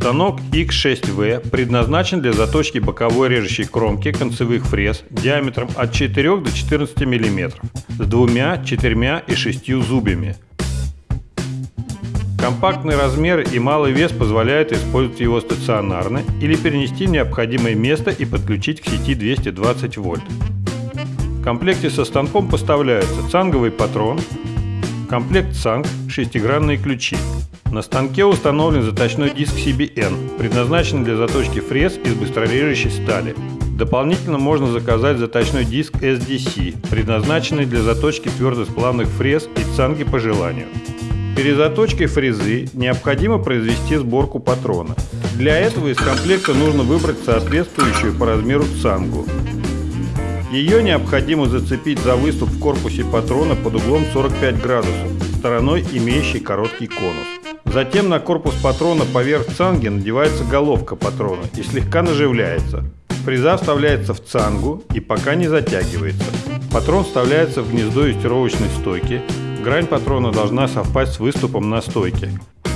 Станок X6V предназначен для заточки боковой режущей кромки концевых фрез диаметром от 4 до 14 мм с двумя, четырьмя и шестью зубьями. Компактный размер и малый вес позволяют использовать его стационарно или перенести в необходимое место и подключить к сети 220 вольт. В комплекте со станком поставляются цанговый патрон, комплект цанг, шестигранные ключи. На станке установлен заточной диск CBN, предназначенный для заточки фрез из быстрорежущей стали. Дополнительно можно заказать заточной диск SDC, предназначенный для заточки твердосплавных фрез и цанги по желанию. Перед заточкой фрезы необходимо произвести сборку патрона. Для этого из комплекта нужно выбрать соответствующую по размеру цангу. Ее необходимо зацепить за выступ в корпусе патрона под углом 45 градусов, стороной имеющей короткий конус. Затем на корпус патрона поверх цанги надевается головка патрона и слегка наживляется. Фреза вставляется в цангу и пока не затягивается. Патрон вставляется в гнездо юстировочной стойки. Грань патрона должна совпасть с выступом на стойке.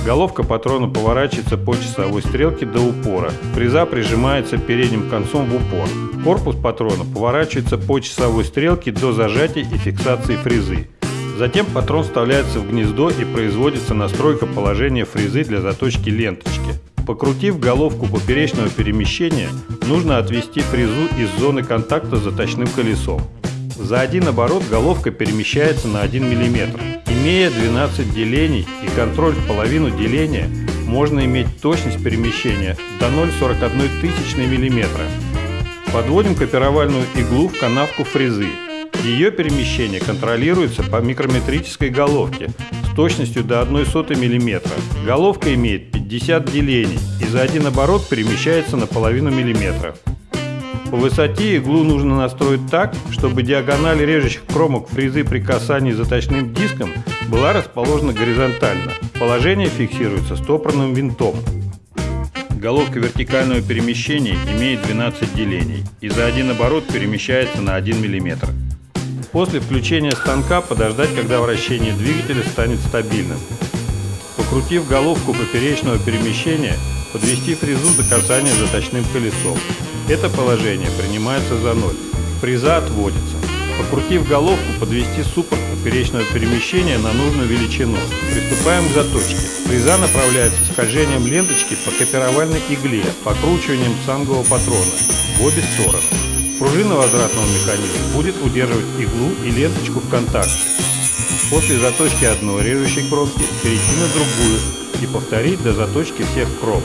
Головка патрона поворачивается по часовой стрелке до упора. Фреза прижимается передним концом в упор. Корпус патрона поворачивается по часовой стрелке до зажатия и фиксации фрезы. Затем патрон вставляется в гнездо и производится настройка положения фрезы для заточки ленточки. Покрутив головку поперечного перемещения, нужно отвести фрезу из зоны контакта с заточным колесом. За один оборот головка перемещается на 1 мм. Имея 12 делений и контроль в половину деления, можно иметь точность перемещения до 0,41 тысячной мм. Подводим копировальную иглу в канавку фрезы. Ее перемещение контролируется по микрометрической головке с точностью до 1 сотой мм. Головка имеет 50 делений и за один оборот перемещается на половину миллиметра. По высоте иглу нужно настроить так, чтобы диагональ режущих кромок фрезы при касании заточным диском была расположена горизонтально. Положение фиксируется стопорным винтом. Головка вертикального перемещения имеет 12 делений и за один оборот перемещается на 1 мм. После включения станка подождать, когда вращение двигателя станет стабильным. Покрутив головку поперечного перемещения, подвести фрезу до касания заточным колесом. Это положение принимается за ноль. Фреза отводится. Покрутив головку, подвести суппорт поперечного перемещения на нужную величину. Приступаем к заточке. Фреза направляется скольжением ленточки по копировальной игле, покручиванием цангового патрона в обе стороны. Пружина возвратного механизма будет удерживать иглу и ленточку в контакте. После заточки одной режущей кромки перейти на другую и повторить до заточки всех кромок.